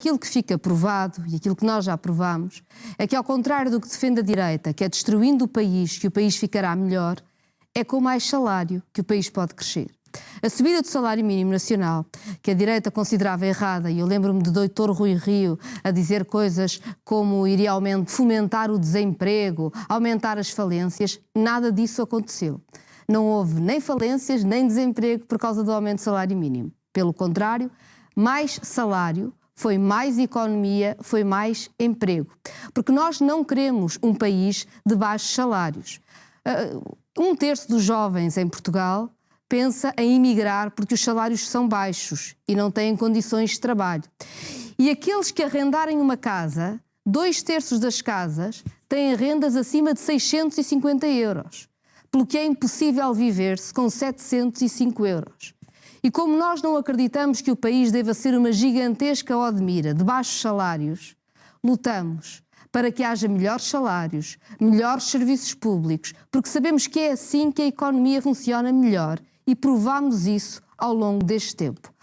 Aquilo que fica provado e aquilo que nós já provamos é que, ao contrário do que defende a direita, que é destruindo o país que o país ficará melhor, é com mais salário que o país pode crescer. A subida do salário mínimo nacional, que a direita considerava errada, e eu lembro-me do doutor Rui Rio a dizer coisas como iria fomentar o desemprego, aumentar as falências, nada disso aconteceu. Não houve nem falências nem desemprego por causa do aumento do salário mínimo. Pelo contrário, mais salário foi mais economia, foi mais emprego. Porque nós não queremos um país de baixos salários. Ah, um terço dos jovens em Portugal pensa em emigrar porque os salários são baixos e não têm condições de trabalho. E aqueles que arrendarem uma casa, dois terços das casas têm rendas acima de 650 euros, pelo que é impossível viver-se com 705 euros. E como nós não acreditamos que o país deva ser uma gigantesca Odmira de baixos salários, lutamos para que haja melhores salários, melhores serviços públicos, porque sabemos que é assim que a economia funciona melhor e provamos isso ao longo deste tempo.